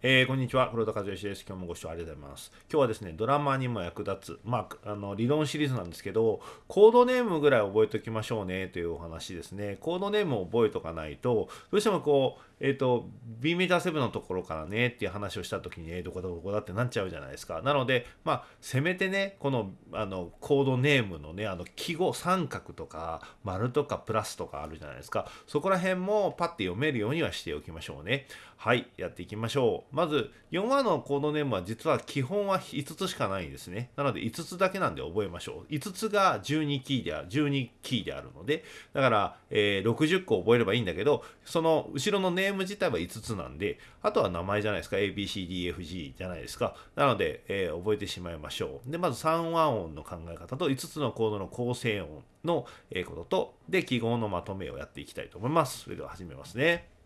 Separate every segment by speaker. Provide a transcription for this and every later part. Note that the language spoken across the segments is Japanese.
Speaker 1: えー、こんにちは。黒田和義です。今日もご視聴ありがとうございます。今日はですねドラマにも役立つまああの理論シリーズなんですけどコードネームぐらい覚えておきましょうねというお話ですね。コードネームを覚えとかないとどうしてもこうえっ、ー、と B メジャー7のところからねっていう話をした時にえー、どこだどこだってなっちゃうじゃないですか。なのでまあせめてねこのあのコードネームのねあの記号三角とか丸とかプラスとかあるじゃないですか。そこら辺もパッて読めるようにはしておきましょうね。はいやっていきましょう。まず4話のコードネームは実は基本は5つしかないんですね。なので5つだけなんで覚えましょう。5つが12キーである、12キーであるので、だから、えー、60個覚えればいいんだけど、その後ろのネーム自体は5つなんで、あとは名前じゃないですか。ABCDFG じゃないですか。なので、えー、覚えてしまいましょう。で、まず3和音の考え方と5つのコードの構成音のことと、で、記号のまとめをやっていきたいと思います。それでは始めますね。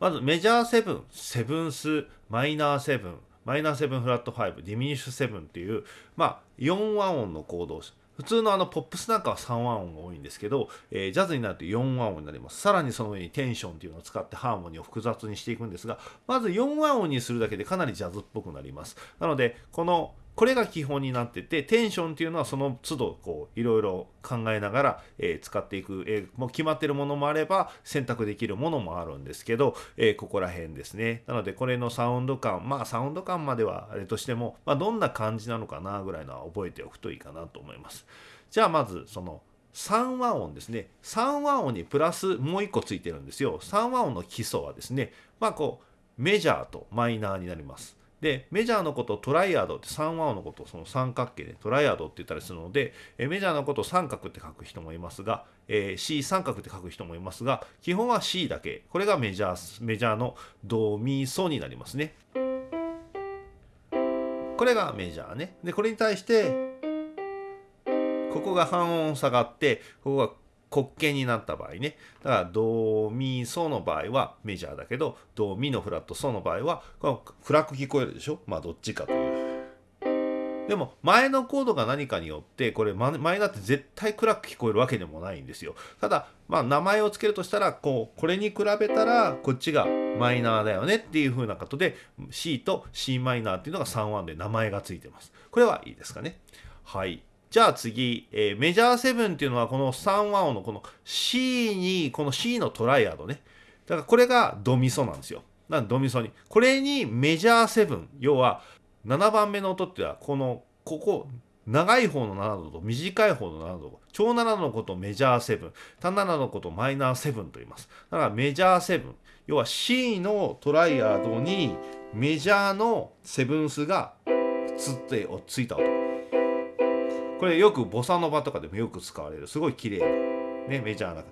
Speaker 1: まずメジャー7、セブンス、マイナー7、マイナー7フラット5、ディミニッシュ7っていう、まあ、4和音のコード普通のあのポップスなんかは3和音が多いんですけど、えー、ジャズになると4和音になります。さらにその上にテンションっていうのを使ってハーモニーを複雑にしていくんですが、まず4和音にするだけでかなりジャズっぽくなります。なので、このこれが基本になっててテンションっていうのはその都度こういろいろ考えながら、えー、使っていく、えー、もう決まってるものもあれば選択できるものもあるんですけど、えー、ここら辺ですね。なのでこれのサウンド感まあサウンド感まではあれとしても、まあ、どんな感じなのかなぐらいのは覚えておくといいかなと思います。じゃあまずその3和音ですね。3和音にプラスもう1個ついてるんですよ。3和音の基礎はですねまあこうメジャーとマイナーになります。でメジャーのことをトライアドって3和音のことをその三角形でトライアドって言ったりするのでえメジャーのことを三角って書く人もいますが、えー、C 三角って書く人もいますが基本は C だけ。これがメジャーメジャーのドミソになりますね。これがメジャーね。でこれに対してここが半音下がってここが滑稽になった場合ね。だからドーミーソの場合はメジャーだけどドーミーのフラットソの場合はこの暗く聞こえるでしょ？まあどっちかという。でも前のコードが何かによってこれ前だって絶対暗く聞こえるわけでもないんですよ。ただまあ名前を付けるとしたらこうこれに比べたらこっちがマイナーだよねっていう風なことで C と c マイナーっていうのが3音で名前が付いてます。これはいいですかね？はい。じゃあ次、えー、メジャー7っていうのはこの3和音のこの C にこの C のトライアドね。だからこれがドミソなんですよ。なんドミソに。これにメジャー7要は7番目の音っていうのはこのここ長い方の7度と短い方の7度超7のことメジャー7単7のことマイナー7と言います。だからメジャー7要は C のトライアドにメジャーのセブンスがつってついた音。これよくボサノバとかでもよく使われる。すごい綺麗な。ねメジャーな。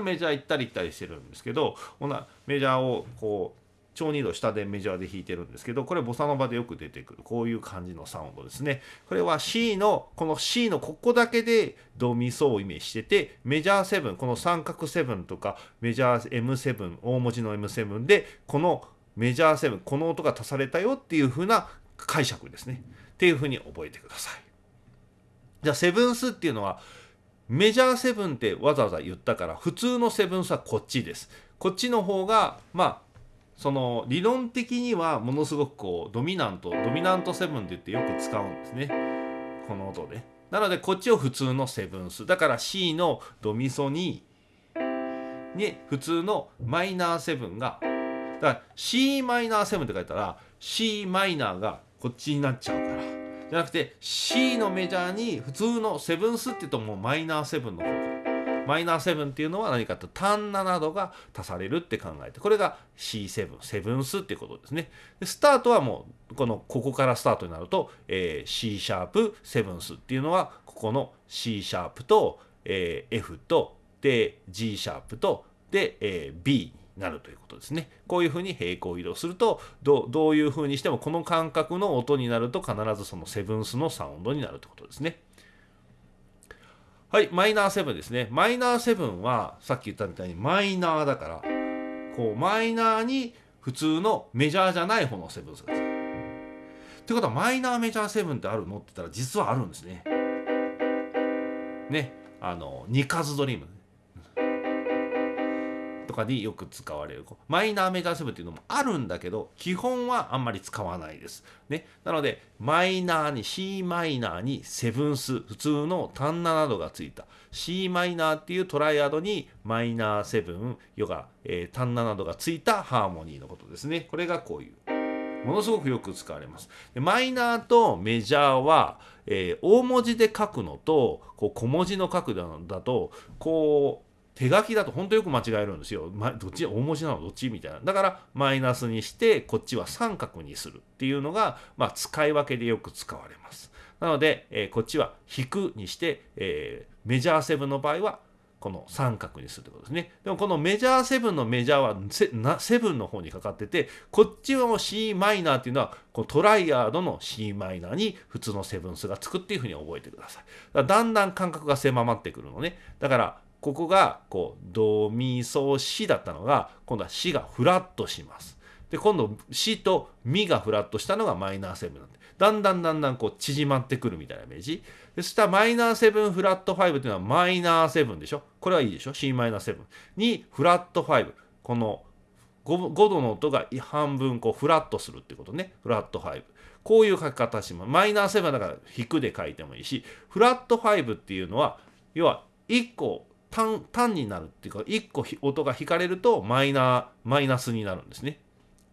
Speaker 1: メジャー行ったり行ったりしてるんですけどメジャーをこう超二度下でメジャーで弾いてるんですけどこれボサノバでよく出てくる。こういう感じのサウンドですね。これは C のこの C のここだけでドミソをイメージしててメジャー7この三角7とかメジャー M7 大文字の M7 でこのメジャー7この音が足されたよっていう風な解釈ですね。っていう風に覚えてください。じゃあセブンスっていうのはメジャー7ってわざわざ言ったから普通のセブンスはこっちです。こっちの方がまあその理論的にはものすごくこうドミナントドミナントセブンって言ってよく使うんですね。この音で。なのでこっちを普通のセブンス。だから C のドミソにに普通のマイナーセブンがだから c マイナー7って書いたら c マイナーがこっちになっちゃうから。じゃなくて C のメジャーに普通のセブンスって言うともうマイナー7の方。マイナー7っていうのは何かと単7度が足されるって考えて。これが C7 セブンスっていうことですね。でスタートはもうこのここからスタートになると、えー、C シャープセブンスっていうのはここの C シャープと、えー、F とで G シャープとで、えー、B なるということですね。こういうふうに平行移動するとどういうふうにしてもこの感覚の音になると必ずそのセブンスのサウンドになるということですね。はい、マイナーセブンですね。マイナーセブンはさっき言ったみたいにマイナーだからこうマイナーに普通のメジャーじゃない方のセブンスがつく。ってことはマイナーメジャーセブンってあるのって言ったら実はあるんですね。ね。あのニカズドリームとかによく使われるマイナーメジャーセブンっていうのもあるんだけど基本はあんまり使わないです。ね、なのでマイナーに c マイナーにセブンス普通の単ナなどがついた c マイナーっていうトライアドにマイナーセブンヨガ、えー、単ナなどがついたハーモニーのことですね。これがこういう。ものすごくよく使われます。でマイナーとメジャーは、えー、大文字で書くのとこう小文字の書くのだとこう手書きだと本当よく間違えるんですよ。ま、どっち大文字なのどっちみたいな。だからマイナスにしてこっちは三角にするっていうのが、まあ、使い分けでよく使われます。なので、えー、こっちは引くにして、えー、メジャーセブンの場合はこの三角にするってことですね。でもこのメジャーセブンのメジャーはセブンの方にかかってて、こっちの c マイナーっていうのはこうトライアードの c マイナーに普通のセブンスがつくっていうふうに覚えてください。だだんだん感覚が狭まってくるのね。だからここがこうドミソシだったのが今度はシがフラットします。で今度シとミがフラットしたのがマイナーセブンなんでだんだんだんだんこう縮まってくるみたいなイメージ。でそしたらマイナーセブンフラット5っていうのはマイナーセブンでしょこれはいいでしょ ?C マイナーセブンにフラット5この 5, 5度の音が半分こうフラットするってことね。フラット5。こういう書き方します。マイナーセブンだから引くで書いてもいいし、フラット5っていうのは、要は1個単単になるっていうか1個音が弾かれるとマイナーマイナスになるんですね。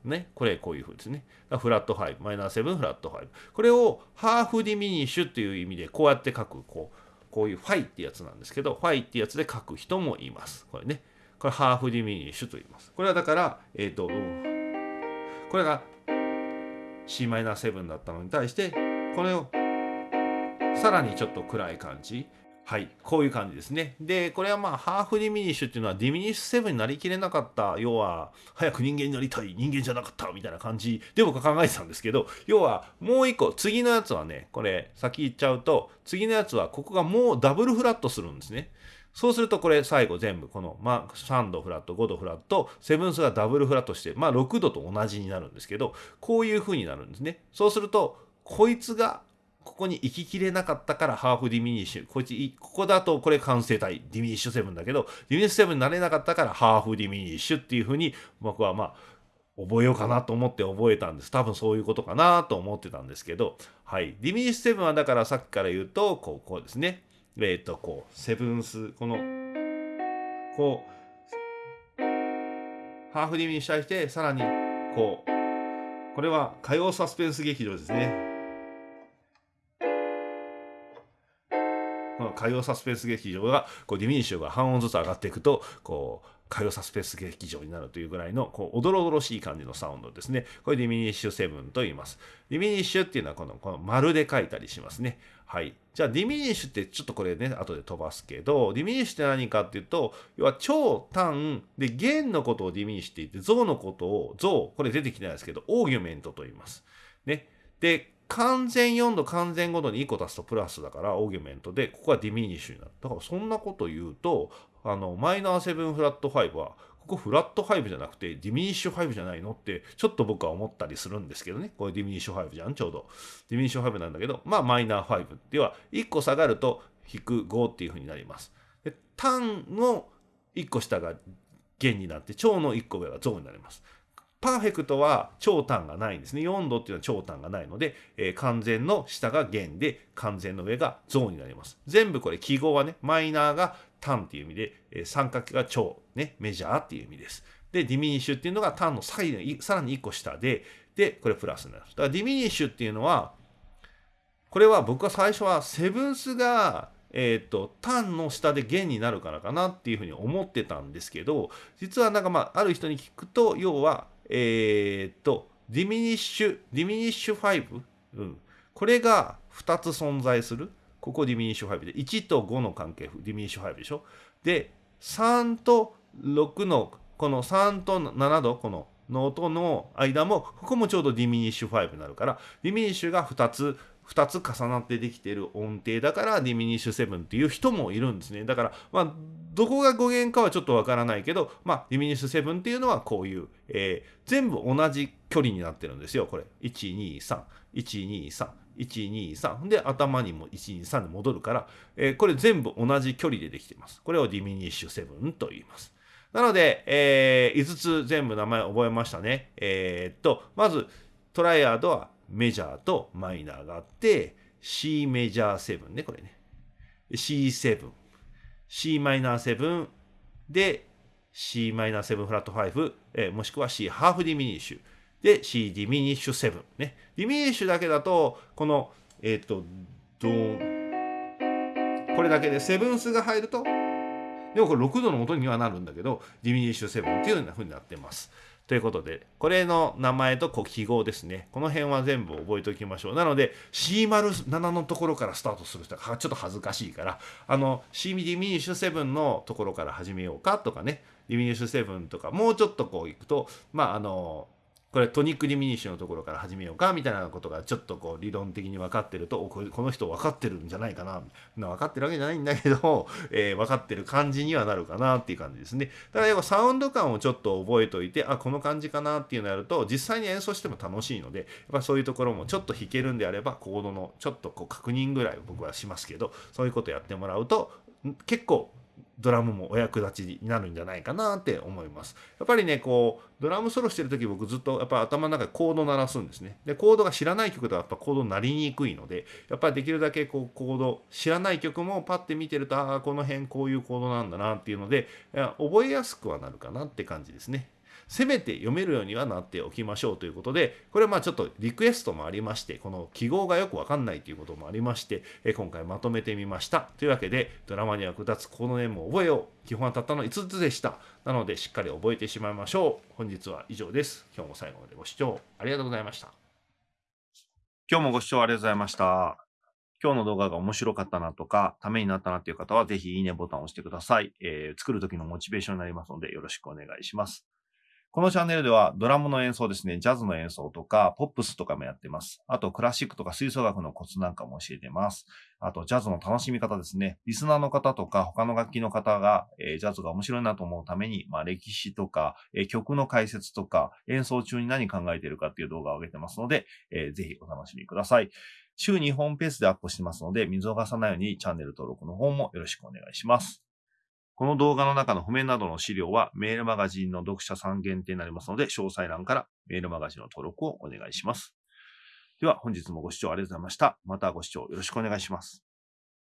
Speaker 1: ね、これこういう風ですね。フラット5、マイナー7、フラット5。これをハーフディミニッシュっていう意味でこうやって書く、こう、こういうファイってやつなんですけど、ファイってやつで書く人もいます。これね。これハーフディミニッシュと言います。これはだから、えっ、ー、と、これが c マイナー7だったのに対して、これをさらにちょっと暗い感じ。はい、こういう感じですね。で、これはまあ、ハーフディミニッシュっていうのは、ディミニッシュセブンになりきれなかった、要は、早く人間になりたい、人間じゃなかったみたいな感じで僕は考えてたんですけど、要は、もう一個、次のやつはね、これ、先言っちゃうと、次のやつは、ここがもうダブルフラットするんですね。そうするとこれ最後全部この、まあ、3度フラット5度フラットセブンスがダブルフラットしてまあ6度と同じになるんですけどこういう風になるんですねそうするとこいつがここに行ききれなかったからハーフディミニッシュ。こいつ、ここだとこれ完成体、ディミニッシュセブンだけど、ディミニッシュセブンになれなかったからハーフディミニッシュっていうふうに僕はまあ、覚えようかなと思って覚えたんです。多分そういうことかなと思ってたんですけど、はい。ディミニッシュセブンはだからさっきから言うと、こう、こうですね。えっ、ー、と、こう、セブンス、この、こう、ハーフディミニッシュして、さらに、こう、これは火曜サスペンス劇場ですね。火曜サスペンス劇場がこうディミニッシュが半音ずつ上がっていくとこう火曜サスペンス劇場になるというぐらいのこうおどろおどろしい感じのサウンドですね。これディミニッシュ7と言います。ディミニッシュっていうのはこのこの丸で書いたりしますね。はい。じゃあディミニッシュってちょっとこれね、後で飛ばすけど、ディミニッシュって何かっていうと、要は長短で減のことをディミニッシュって言って、増のことを増、これ出てきてないですけど、オーギュメントと言います。ね。で、完全4度完全5度に1個足すとプラスだからオーギュメントでここはディミニッシュになる。だからそんなこと言うとあのマイナー7フラット5はここフラット5じゃなくてディミニッシュ5じゃないのってちょっと僕は思ったりするんですけどね。これディミニッシュ5じゃん。ちょうど。ディミニッシュ5なんだけどまあマイナー5では1個下がると引く5っていうふうになります。で短の1個下が減になって長の1個上が増になります。パーフェクトは長短がないんですね。4度っていうのは長短がないので、えー、完全の下が減で、完全の上が増になります。全部これ記号はね、マイナーが短っていう意味で、えー、三角形が長、ね、メジャーっていう意味です。で、ディミニッシュっていうのが短のさらに1個下で、で、これプラスになる。だからディミニッシュっていうのは、これは僕は最初はセブンスがえっ、ー、と、短の下で減になるからかなっていうふうに思ってたんですけど、実はなんかまあ、ある人に聞くと、要は、えっ、と、ディミニッシュ、ディミニッシュ5、うん、これが2つ存在する。ここディミニッシュ5で、1と5の関係、ディミニッシュ5でしょ？で、3と6の、この3と7度、このの音の間も、ここもちょうどディミニッシュ5になるから、ディミニッシュが2つ、2つ重なってできている音程だからディミニッシュ7っていう人もいるんですね。だから、まあ、どこが語源かはちょっとわからないけど、まあ、ディミニッシュ7っていうのはこういう、えー、全部同じ距離になってるんですよ、これ。123、123、123で頭にも123で戻るから、えー、これ全部同じ距離でできています。これをディミニッシュ7と言います。なので、えー、5つ全部名前覚えましたね。えー、っと、まずトライアードはメジャーとマイナーがあって、C メジャー7ね、これね。C7、C マイナー7で C マイナー7フラット5、えー、もしくは C ハーフディミニッシュ。で C ディミニッシュ7ね。ディミニッシュだけだと、この、えっ、ー、と、ドーン。これだけでセブンスが入ると、でもこれ6度の音にはなるんだけど、ディミニッシュ7っていうような風になってます。ということで、これの名前と記号ですね。この辺は全部覚えておきましょう。なので、C07 のところからスタートする人がちょっと恥ずかしいから、あの、C ディミニッシュ7のところから始めようかとかね、ディミニッシュ7とか、もうちょっとこういくと、まあ、あの、これトニックディミニッシュのところから始めようかみたいなことがちょっとこう理論的に分かってるとこの人分かってるんじゃないかな分かってるわけじゃないんだけど、えー、分かってる感じにはなるかなっていう感じですね。だからサウンド感をちょっと覚えといてあこの感じかなっていうのやると実際に演奏しても楽しいのでやっぱそういうところもちょっと弾けるんであればコードのちょっとこう確認ぐらい僕はしますけどそういうことやってもらうと結構ドラムもお役立ちになるんじゃないかなって思います。やっぱりね、こう、ドラムソロしてる時僕ずっとやっぱ頭の中でコード鳴らすんですね。で、コードが知らない曲とはやっぱコード鳴りにくいので、やっぱりできるだけこうコード、知らない曲もパッて見てると、ああ、この辺こういうコードなんだなっていうので、覚えやすくはなるかなって感じですね。せめて読めるようにはなっておきましょうということで、これはまあちょっとリクエストもありまして、この記号がよくわかんないということもありまして、え今回まとめてみました。というわけで、ドラマに役立つコードネームを覚えよう。基本はたったの5つでした。なので、しっかり覚えてしまいましょう。本日は以上です。今日も最後までご視聴ありがとうございました。今日もご視聴ありがとうございました。今日の動画が面白かったなとか、ためになったなという方は、ぜひいいねボタンを押してください。えー、作る時のモチベーションになりますので、よろしくお願いします。このチャンネルではドラムの演奏ですね、ジャズの演奏とか、ポップスとかもやってます。あと、クラシックとか吹奏楽のコツなんかも教えてます。あと、ジャズの楽しみ方ですね。リスナーの方とか、他の楽器の方が、えー、ジャズが面白いなと思うために、まあ、歴史とか、えー、曲の解説とか、演奏中に何考えてるかっていう動画を上げてますので、えー、ぜひお楽しみください。週2本ペースでアップしてますので、見逃さないようにチャンネル登録の方もよろしくお願いします。この動画の中の譜面などの資料はメールマガジンの読者さん限定になりますので、詳細欄からメールマガジンの登録をお願いします。では本日もご視聴ありがとうございました。またご視聴よろしくお願いします。